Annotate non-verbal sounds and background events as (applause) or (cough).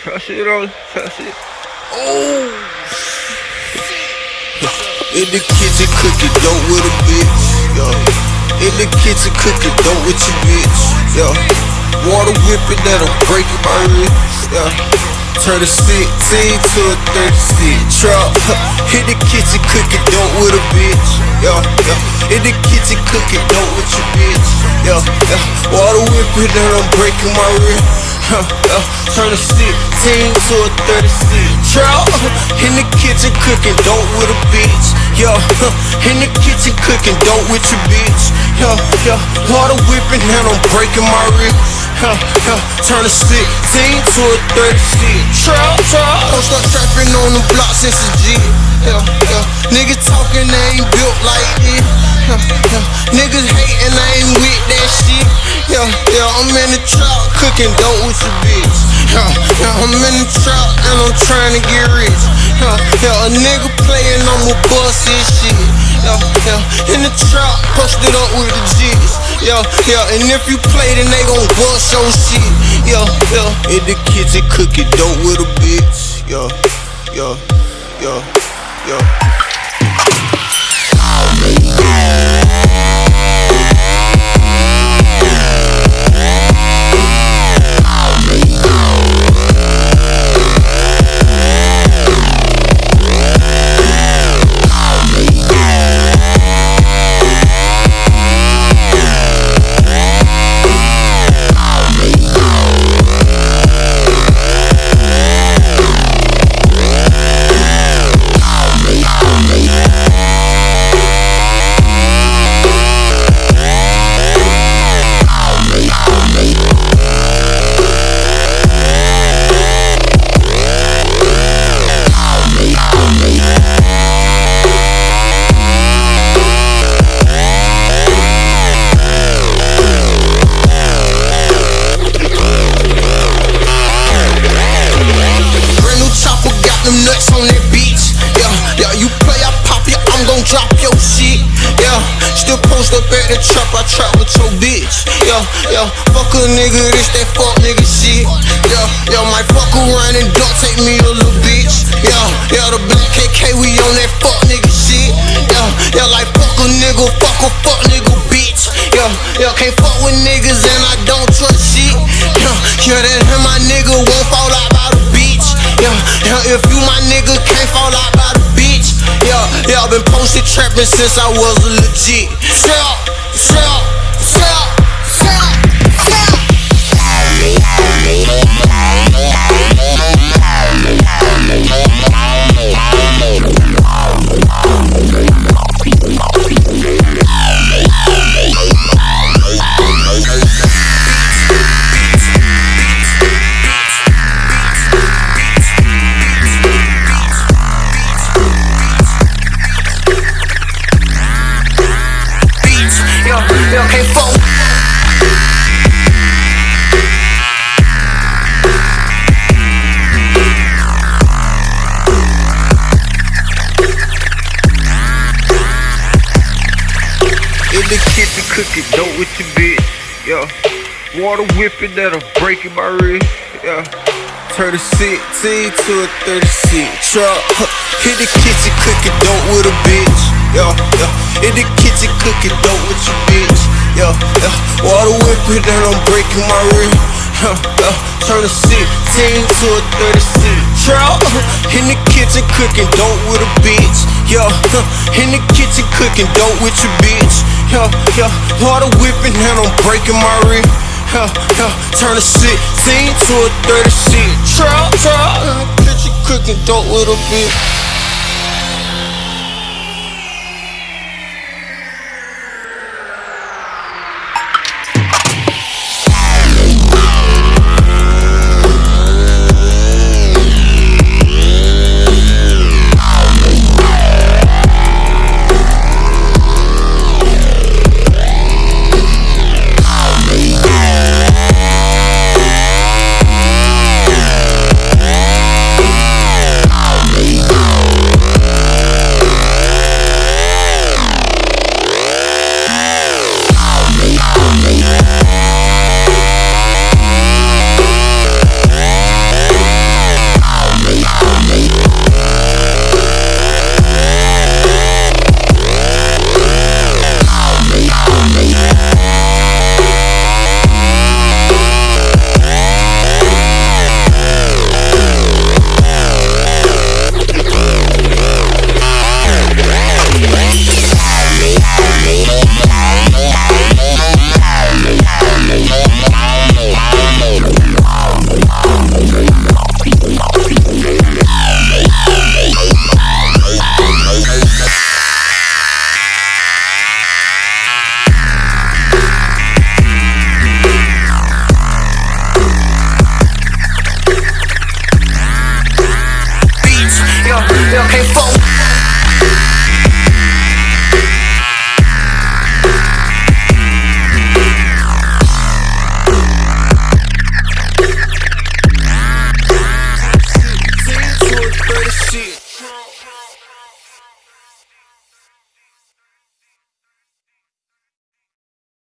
That it on. That it. Oh. In the kitchen cooking dope with a bitch. Yeah. In the kitchen cooking dope with your bitch. Yeah. Water whipping that I'm breaking my wrist. Yeah. Turn a 16 to a 36 Trap, hit the kitchen cooking dope with a bitch Yeah, In the kitchen cooking dope with your bitch Yeah, yeah Water whipping I'm breaking my wrist yeah. (laughs) Turn a 16 to a 36 Trap, (laughs) in the kitchen cooking dope with a bitch Yeah, (laughs) in the kitchen cooking dope with your bitch Yeah, yeah Water whipping and I'm breaking my ribs. huh, huh, turn a 16 to a 36. Trap, trap. Don't start trapping on the block since a G. Yeah, yeah. Niggas talking, they ain't built like this. Yeah, yeah. Niggas hating, I ain't with that shit. Yeah, yeah. I'm in the trap, cooking dope with your bitch. Yeah, yeah. I'm in the trap and I'm trying to get rich. Yeah, yeah. A nigga playing, I'ma bust his shit. Yeah, yeah. In the trap, posted up with yeah, yeah. And if you play, then they gon' bust your shit, yeah, yeah. In the kitchen cooking dope with a bitch, yeah, yeah, yeah, yeah. Yo, fuck a nigga, this that fuck nigga shit. Yo, yo, my fuck around and don't take me a little bitch. Yo, yo, the black KK, we on that fuck nigga shit. Yo, yo, like fuck a nigga, fuck a fuck nigga bitch. Yo, yo, can't fuck with niggas and I don't trust shit. Yo, yo, that him, my nigga won't fall out Yo, yo, if you my nigga can't fall out by the beach. Yo, yo, been posted trapping since I was a legit. Cooking dope with your bitch, yeah. Water whipping that'll break my wrist, yeah. Turn a 16 to a 36 Truck, hit the kitchen cooking dope with a bitch, yeah, yeah. In the kitchen cooking dope with your bitch, yeah, yeah. Water whipping that I'm breaking my wrist, yeah, yeah. Turn a 16 to a 36 Truck, in the kitchen cooking dope with a bitch, yeah. In the kitchen cooking dope with your bitch yeah, yeah. Water whipping and I'm breaking my rib. Yeah, yeah. Turn a 16 to a 36. Trap, trap. Kitchen cooking dope with a bitch. okay, fool.